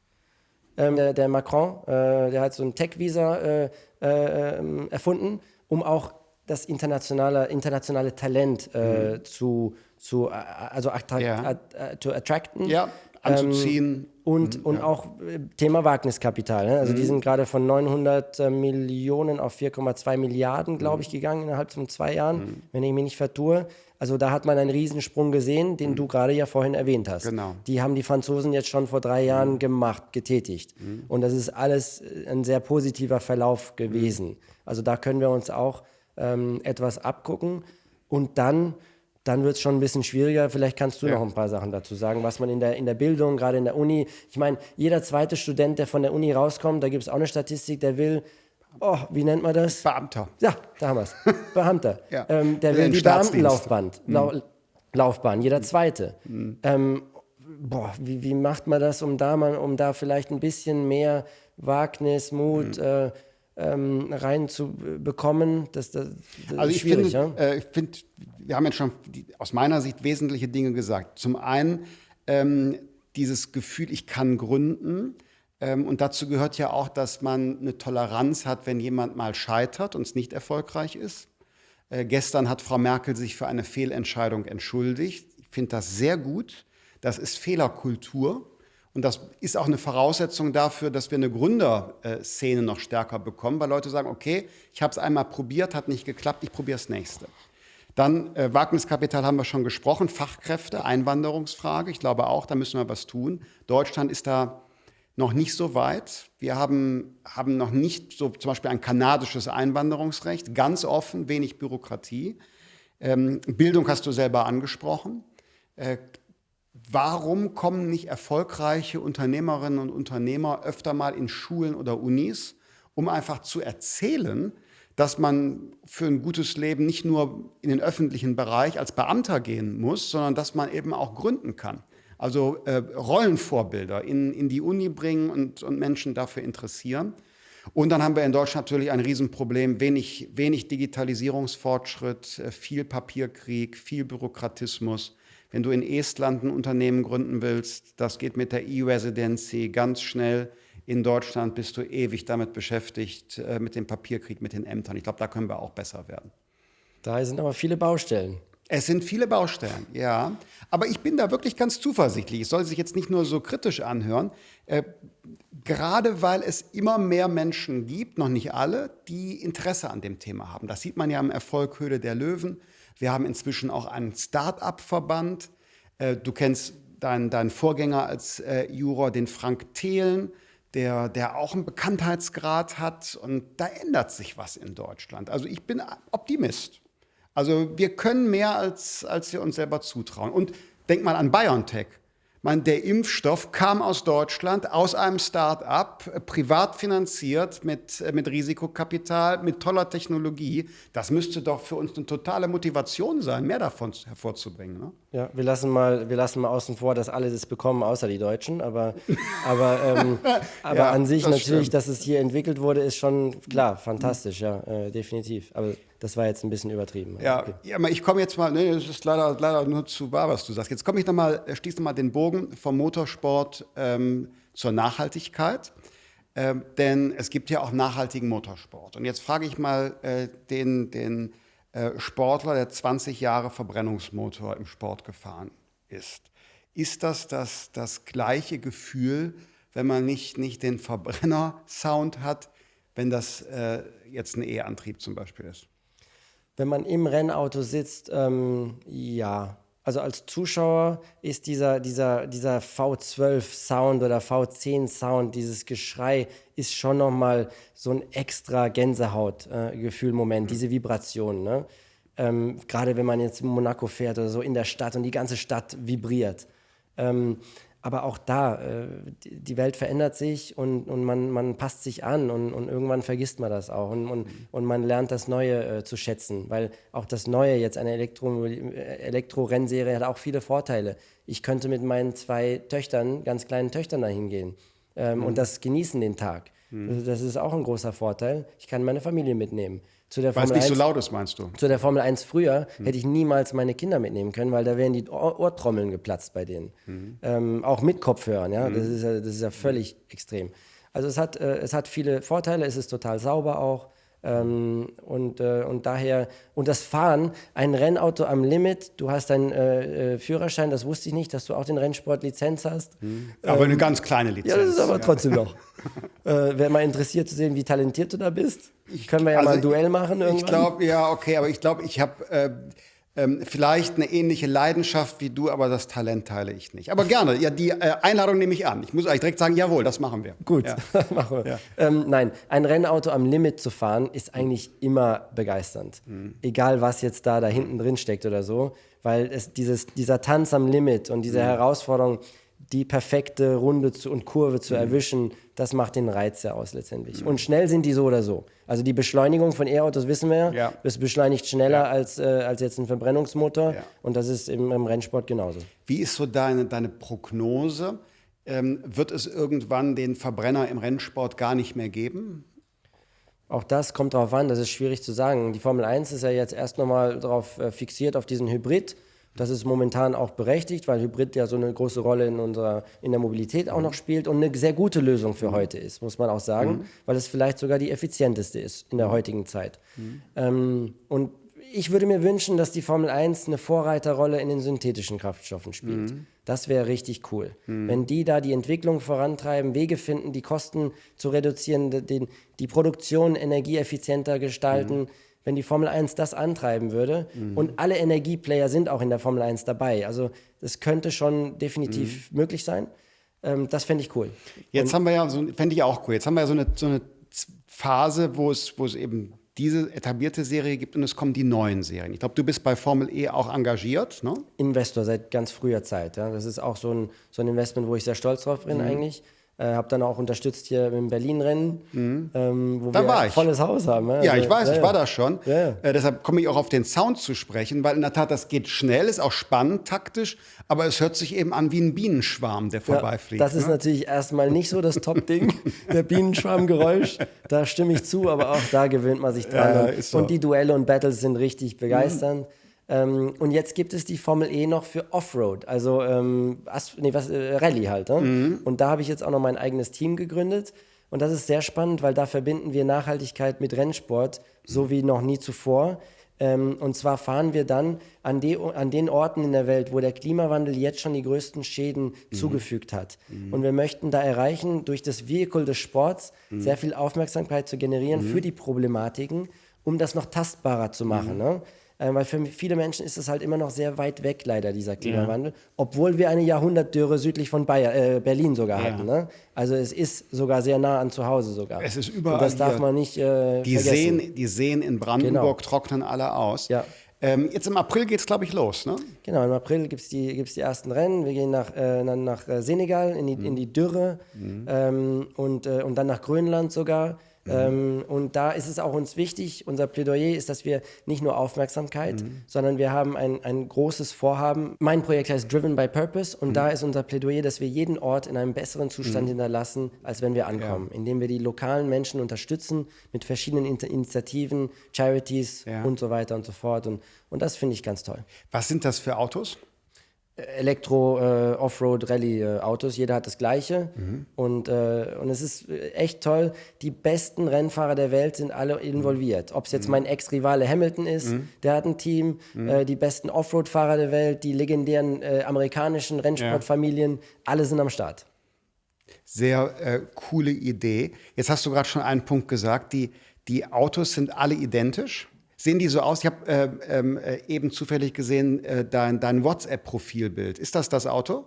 Ähm, der, der Macron, äh, der hat so ein Tech-Visa äh, äh, ähm, erfunden, um auch das internationale, internationale Talent äh, zu, zu, äh, also attra Ja. at, äh, zu attracten. Ja, anzuziehen. Und, und auch äh, Thema Wagniskapital. Ne? Also die sind gerade von 900 äh, Millionen auf 4,2 Milliarden, glaube ich, gegangen innerhalb von zwei Jahren, wenn ich mich nicht vertue. Also da hat man einen Riesensprung gesehen, den du gerade ja vorhin erwähnt hast. Genau. Die haben die Franzosen jetzt schon vor drei Jahren gemacht, getätigt. Und das ist alles äh, ein sehr positiver Verlauf gewesen. Also da können wir uns auch ähm, etwas abgucken. Und dann, dann wird es schon ein bisschen schwieriger. Vielleicht kannst du Ja. noch ein paar Sachen dazu sagen, was man in der, in der Bildung, gerade in der Uni, ich meine, jeder zweite Student, der von der Uni rauskommt, da gibt es auch eine Statistik, der will, oh, wie nennt man das? Beamter. Ja, da haben wir es. Beamter. Ja. ähm, der Will will die. Beamtenlaufbahn. Lau Laufbahn, jeder zweite. Ähm, boah, wie, wie macht man das, um da, mal, um da vielleicht ein bisschen mehr Wagnis, Mut äh, ähm, reinzubekommen? Das, das, das Also ist ich schwierig, finde, ja? äh, ich finde, wir haben jetzt schon die, aus meiner Sicht wesentliche Dinge gesagt. Zum einen ähm, dieses Gefühl, ich kann gründen. Ähm, und dazu gehört ja auch, dass man eine Toleranz hat, wenn jemand mal scheitert und es nicht erfolgreich ist. Äh, gestern hat Frau Merkel sich für eine Fehlentscheidung entschuldigt. Ich finde das sehr gut. Das ist Fehlerkultur. Und das ist auch eine Voraussetzung dafür, dass wir eine Gründerszene noch stärker bekommen, weil Leute sagen, okay, ich habe es einmal probiert, hat nicht geklappt, ich probiere das nächste. Dann äh, Wagniskapital haben wir schon gesprochen, Fachkräfte, Einwanderungsfrage. Ich glaube auch, da müssen wir was tun. Deutschland ist da noch nicht so weit. Wir haben, haben noch nicht so zum Beispiel ein kanadisches Einwanderungsrecht, ganz offen, wenig Bürokratie. Ähm, Bildung hast du selber angesprochen. Äh, warum kommen nicht erfolgreiche Unternehmerinnen und Unternehmer öfter mal in Schulen oder Unis, um einfach zu erzählen, dass man für ein gutes Leben nicht nur in den öffentlichen Bereich als Beamter gehen muss, sondern dass man eben auch gründen kann. Also äh, Rollenvorbilder in, in die Uni bringen und, und Menschen dafür interessieren. Und dann haben wir in Deutschland natürlich ein Riesenproblem, wenig, wenig Digitalisierungsfortschritt, äh, viel Papierkrieg, viel Bürokratismus. Wenn du in Estland ein Unternehmen gründen willst, das geht mit der E-Residency ganz schnell. In Deutschland bist du ewig damit beschäftigt, äh, mit dem Papierkrieg, mit den Ämtern. Ich glaube, da können wir auch besser werden. Da sind aber viele Baustellen. Es sind viele Baustellen, ja. Aber ich bin da wirklich ganz zuversichtlich. Es soll sich jetzt nicht nur so kritisch anhören. Äh, gerade weil es immer mehr Menschen gibt, noch nicht alle, die Interesse an dem Thema haben. Das sieht man ja am Erfolg Höhle der Löwen. Wir haben inzwischen auch einen Start-up-Verband. Äh, du kennst dein, dein Vorgänger als äh, Juror, den Frank Thelen, der, der auch einen Bekanntheitsgrad hat. Und da ändert sich was in Deutschland. Also ich bin Optimist. Also wir können mehr, als, als wir uns selber zutrauen. Und denk mal an BioNTech. Man, der Impfstoff kam aus Deutschland, aus einem Start-up, privat finanziert, mit, äh, mit Risikokapital, mit toller Technologie. Das müsste doch für uns eine totale Motivation sein, mehr davon hervorzubringen. Ne? Ja, wir lassen, mal, wir lassen mal außen vor, dass alle das bekommen, außer die Deutschen. Aber, aber, ähm, aber ja, an sich das natürlich, stimmt. dass es hier entwickelt wurde, ist schon klar, fantastisch, ja, äh, definitiv. Aber das war jetzt ein bisschen übertrieben. Ja, okay. ja aber ich komme jetzt mal, nee, das ist leider, leider nur zu wahr, was du sagst. Jetzt komme ich nochmal, äh, schließe nochmal den Bogen vom Motorsport ähm, zur Nachhaltigkeit. Ähm, denn es gibt ja auch nachhaltigen Motorsport. Und jetzt frage ich mal äh, den, den äh, Sportler, der 20 Jahre Verbrennungsmotor im Sport gefahren ist. Ist das das, das gleiche Gefühl, wenn man nicht, nicht den Verbrenner-Sound hat, wenn das äh, jetzt ein E-Antrieb zum Beispiel ist? Wenn man im Rennauto sitzt, ähm, ja. Also als Zuschauer ist dieser, dieser, dieser V12-Sound oder V10-Sound, dieses Geschrei, ist schon nochmal so ein extra Gänsehaut-Gefühl-Moment, äh, diese Vibration. Ne? Ähm, Gerade wenn man jetzt in Monaco fährt oder so in der Stadt und die ganze Stadt vibriert. Ähm, aber auch da, äh, die Welt verändert sich und, und man, man passt sich an und, und irgendwann vergisst man das auch und, und, und man lernt das Neue äh, zu schätzen, weil auch das Neue, jetzt eine Elektro, Elektro-Rennserie hat auch viele Vorteile. Ich könnte mit meinen zwei Töchtern, ganz kleinen Töchtern dahin gehen ähm, mhm. und das genießen den Tag. Mhm. Das ist auch ein großer Vorteil. Ich kann meine Familie mitnehmen. Zu der Weil es nicht 1, so laut ist, meinst du? Zu der Formel 1 früher mhm. hätte ich niemals meine Kinder mitnehmen können, weil da wären die Ohr Ohrtrommeln geplatzt bei denen. Mhm. Ähm, auch mit Kopfhörern, ja. Mhm. Das, ist ja das ist ja völlig extrem. Also es hat, äh, es hat viele Vorteile, es ist total sauber auch. Ähm, und, äh, und daher, und das Fahren, ein Rennauto am Limit, du hast deinen äh, äh, Führerschein, das wusste ich nicht, dass du auch den Rennsport-Lizenz hast. Mhm. Aber ähm, eine ganz kleine Lizenz. Ja, das ist aber ja. trotzdem noch. äh, Wäre mal interessiert zu sehen, wie talentiert du da bist. Ich, Können wir ja also mal ein Duell machen irgendwann. Ich glaube, ja, okay, aber ich glaube, ich habe äh, ähm, vielleicht eine ähnliche Leidenschaft wie du, aber das Talent teile ich nicht. Aber gerne, ja, die äh, Einladung nehme ich an. Ich muss euch direkt sagen, jawohl, das machen wir. Gut, ja. machen wir. Ja. Ähm, nein, ein Rennauto am Limit zu fahren, ist eigentlich immer begeisternd. Mhm. Egal, was jetzt da, da hinten drin steckt oder so, weil es dieses, dieser Tanz am Limit und diese mhm. Herausforderung, die perfekte Runde zu, und Kurve zu mhm. erwischen, das macht den Reiz ja aus letztendlich. Mhm. Und schnell sind die so oder so. Also die Beschleunigung von E-Autos wissen wir, ja. das beschleunigt schneller ja. als, äh, als jetzt ein Verbrennungsmotor. Ja. Und das ist im, im, Rennsport genauso. Wie ist so deine, deine Prognose? Ähm, wird es irgendwann den Verbrenner im Rennsport gar nicht mehr geben? Auch das kommt darauf an, das ist schwierig zu sagen. Die Formel 1 ist ja jetzt erst nochmal darauf äh, fixiert, auf diesen Hybrid. Das ist momentan auch berechtigt, weil Hybrid ja so eine große Rolle in unserer in der Mobilität auch noch spielt und eine sehr gute Lösung für heute ist, muss man auch sagen, mhm. weil es vielleicht sogar die effizienteste ist in der heutigen Zeit. Mhm. Ähm, und ich würde mir wünschen, dass die Formel 1 eine Vorreiterrolle in den synthetischen Kraftstoffen spielt. Mhm. Das wäre richtig cool. Mhm. Wenn die da die Entwicklung vorantreiben, Wege finden, die Kosten zu reduzieren, den, die Produktion energieeffizienter gestalten, mhm wenn die Formel 1 das antreiben würde. Mhm. Und alle Energieplayer sind auch in der Formel 1 dabei. Also das könnte schon definitiv mhm. möglich sein. Ähm, das fände ich cool. Jetzt und haben wir ja, so, fände ich auch cool, jetzt haben wir ja so eine, so eine Phase, wo es, wo es eben diese etablierte Serie gibt und es kommen die neuen Serien. Ich glaube, du bist bei Formel E auch engagiert, ne? Investor seit ganz früher Zeit. Ja. Das ist auch so ein, so ein Investment, wo ich sehr stolz drauf bin mhm. eigentlich. Äh, habe dann auch unterstützt hier im Berlin-Rennen, mhm. ähm, wo da wir ein volles Haus haben. Ja, ja also, ich weiß, ja, ich war da schon. Ja. Äh, deshalb komme ich auch auf den Sound zu sprechen, weil in der Tat, das geht schnell, ist auch spannend, taktisch, aber es hört sich eben an wie ein Bienenschwarm, der vorbeifliegt. das ne? ist natürlich erstmal nicht so das Top-Ding, der Bienenschwarmgeräusch. Da stimme ich zu, aber auch da gewöhnt man sich dran. und, so. und die Duelle und Battles sind richtig begeisternd. Mhm. Ähm, und jetzt gibt es die Formel E noch für Offroad, also ähm, nee, was, äh, Rallye halt. Ne? Mhm. Und da habe ich jetzt auch noch mein eigenes Team gegründet. Und das ist sehr spannend, weil da verbinden wir Nachhaltigkeit mit Rennsport, so wie noch nie zuvor. Ähm, und zwar fahren wir dann an, de, an, den Orten in der Welt, wo der Klimawandel jetzt schon die größten Schäden mhm. zugefügt hat. Mhm. Und wir möchten da erreichen, durch das Vehikel des Sports mhm. sehr viel Aufmerksamkeit zu generieren mhm. für die Problematiken, um das noch tastbarer zu machen. Mhm. Ne? Äh, weil für viele Menschen ist es halt immer noch sehr weit weg, leider, dieser Klimawandel. Ja. Obwohl wir eine Jahrhundertdürre südlich von Bayer, äh, Berlin sogar ja. hatten. Ne? Also es ist sogar sehr nah an zu Hause sogar. Es ist überall. Und das darf man nicht äh, die vergessen. Seen, die Seen in Brandenburg genau. trocknen alle aus. Ja. Ähm, jetzt im April geht es, glaube ich, los, ne? Genau, im April gibt es die, gibt's die ersten Rennen. Wir gehen nach, äh, dann nach äh, Senegal, in die, mhm. in die Dürre mhm. ähm, und, äh, und dann nach Grönland sogar. Mhm. Ähm, und da ist es auch uns wichtig, unser Plädoyer ist, dass wir nicht nur Aufmerksamkeit, mhm. sondern wir haben ein, ein großes Vorhaben. Mein Projekt heißt Driven by Purpose und mhm. da ist unser Plädoyer, dass wir jeden Ort in einem besseren Zustand mhm. hinterlassen, als wenn wir ankommen, ja. indem wir die lokalen Menschen unterstützen mit verschiedenen Initiativen, Charities ja. und so weiter und so fort. Und, und das finde ich ganz toll. Was sind das für Autos? Elektro äh, äh. Jeder hat das gleiche mhm. und äh, und es ist echt toll. Die besten Rennfahrer der Welt sind alle involviert. Ob es jetzt mhm. mein Ex-Rivale Hamilton ist, mhm. der hat ein Team. Mhm. Äh, die besten Offroad-Fahrer der Welt, die legendären äh, amerikanischen Rennsportfamilien, ja. alle sind am Start. Sehr äh, coole Idee. Jetzt hast du gerade schon einen Punkt gesagt. Die die Autos sind alle identisch. Sehen die so aus? Ich habe äh, ähm, äh, eben zufällig gesehen, äh, dein, dein WhatsApp-Profilbild. Ist das das Auto?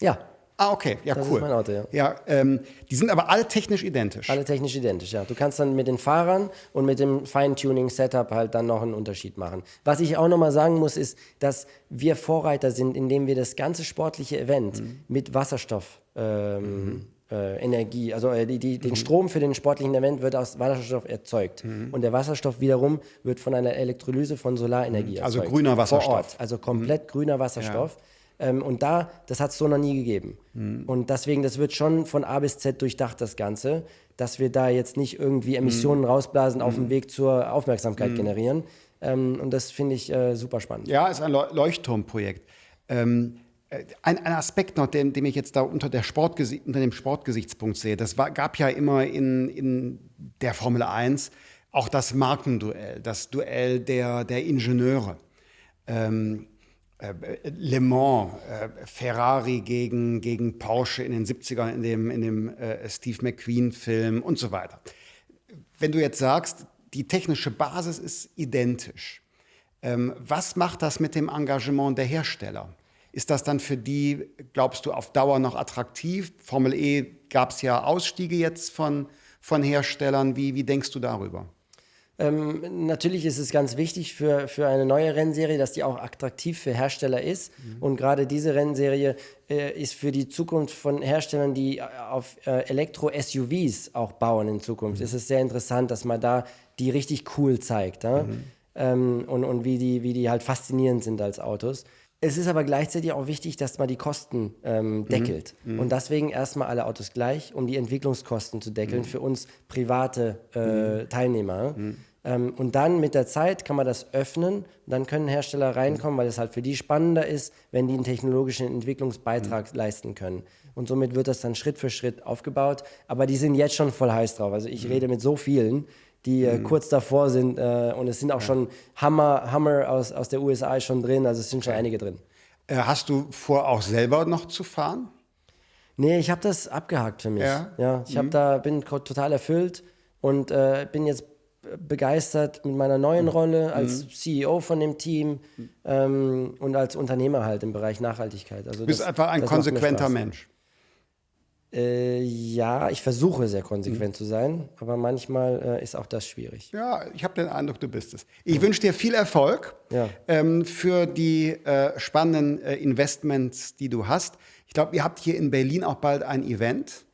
Ja. Ah, okay, ja, das cool. Das ist mein Auto, ja. Ja, ähm, die sind aber alle technisch identisch. Alle technisch identisch, ja. Du kannst dann mit den Fahrern und mit dem Feintuning-Setup halt dann noch einen Unterschied machen. Was ich auch nochmal sagen muss, ist, dass wir Vorreiter sind, indem wir das ganze sportliche Event mhm. mit Wasserstoff ähm, mhm äh, Energie, also äh, die, die, den mhm. Strom für den sportlichen Event wird aus Wasserstoff erzeugt. Mhm. Und der Wasserstoff wiederum wird von einer Elektrolyse von Solarenergie mhm. also erzeugt. Also grüner Wasserstoff. Vor Ort. Also komplett mhm. grüner Wasserstoff. Ja. Ähm, und da, das hat es so noch nie gegeben. Mhm. Und deswegen, das wird schon von A bis Z durchdacht, das Ganze, dass wir da jetzt nicht irgendwie Emissionen mhm. rausblasen, auf dem Weg zur Aufmerksamkeit generieren. Ähm, und das finde ich äh, super spannend. Ja, ist ein Leuchtturmprojekt. Ähm, äh, ein, ein, Aspekt noch, den, den ich jetzt da unter, der Sportgesi unter dem Sportgesichtspunkt sehe, das war, gab ja immer in, in der Formel 1 auch das Markenduell, das Duell der, der Ingenieure. Ähm, äh, Le Mans, äh, Ferrari gegen, gegen Porsche in den 70ern, in dem, in dem äh, Steve McQueen-Film und so weiter. Wenn du jetzt sagst, die technische Basis ist identisch, ähm, was macht das mit dem Engagement der Hersteller? Ist das dann für die, glaubst du, auf Dauer noch attraktiv? Formel E gab es ja Ausstiege jetzt von, von Herstellern. Wie, wie denkst du darüber? Ähm, natürlich ist es ganz wichtig für, für eine neue Rennserie, dass die auch attraktiv für Hersteller ist. Mhm. Und gerade diese Rennserie äh, ist für die Zukunft von Herstellern, die auf äh, Elektro-SUVs auch bauen in Zukunft, mhm. ist es sehr interessant, dass man da die richtig cool zeigt. Ja? Mhm. Ähm, und und wie, die, wie die halt faszinierend sind als Autos. Es ist aber gleichzeitig auch wichtig, dass man die Kosten ähm, mhm. deckelt. Mhm. Und deswegen erstmal alle Autos gleich, um die Entwicklungskosten zu deckeln mhm. für uns private äh, mhm. Teilnehmer. Mhm. Ähm, und dann mit der Zeit kann man das öffnen. Dann können Hersteller reinkommen, weil es halt für die spannender ist, wenn die einen technologischen Entwicklungsbeitrag leisten können. Und somit wird das dann Schritt für Schritt aufgebaut. Aber die sind jetzt schon voll heiß drauf. Also ich rede mit so vielen die äh, mhm. kurz davor sind. Äh, und es sind auch ja. schon Hammer, Hammer aus, aus der USA schon drin, also es sind schon einige drin. Äh, hast du vor, auch selber noch zu fahren? Nee, ich habe das abgehakt für mich. Ja, ja ich mhm. da bin total erfüllt und äh, bin jetzt begeistert mit meiner neuen mhm. Rolle als mhm. CEO von dem Team ähm, und als Unternehmer halt im Bereich Nachhaltigkeit. Also du bist das, einfach ein konsequenter Mensch. Äh, ja, ich versuche sehr konsequent mhm. zu sein, aber manchmal äh, ist auch das schwierig. Ja, ich habe den Eindruck, du bist es. Ich ja. wünsche dir viel Erfolg ja. ähm, für die äh, spannenden äh, Investments, die du hast. Ich glaube, ihr habt hier in Berlin auch bald ein Event.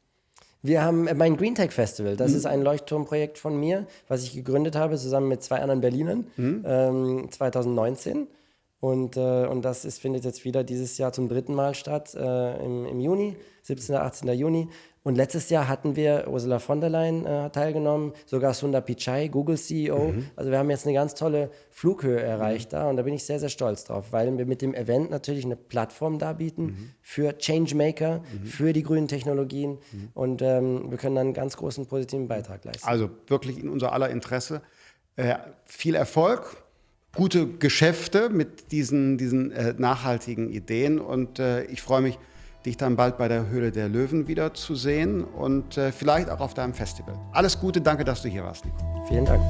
Wir haben äh, mein Green Tech Festival. Das mhm. ist ein Leuchtturmprojekt von mir, was ich gegründet habe, zusammen mit zwei anderen Berlinern mhm. ähm, 2019. Und, äh, und das ist, findet jetzt wieder dieses Jahr zum dritten Mal statt, äh, im, im Juni, 17. 18. Juni. Und letztes Jahr hatten wir Ursula von der Leyen äh, teilgenommen, sogar Sundar Pichai, Google CEO. Mhm. Also wir haben jetzt eine ganz tolle Flughöhe erreicht mhm. da und da bin ich sehr, sehr stolz drauf, weil wir mit dem Event natürlich eine Plattform darbieten mhm. für Changemaker, mhm. für die grünen Technologien mhm. und ähm, wir können dann einen ganz großen positiven Beitrag leisten. Also wirklich in unser aller Interesse. Äh, viel Erfolg gute Geschäfte mit diesen, diesen äh, nachhaltigen Ideen. Und äh, ich freue mich, dich dann bald bei der Höhle der Löwen wieder zu sehen und äh, vielleicht auch auf deinem Festival. Alles Gute, danke, dass du hier warst, Nico. Vielen Dank.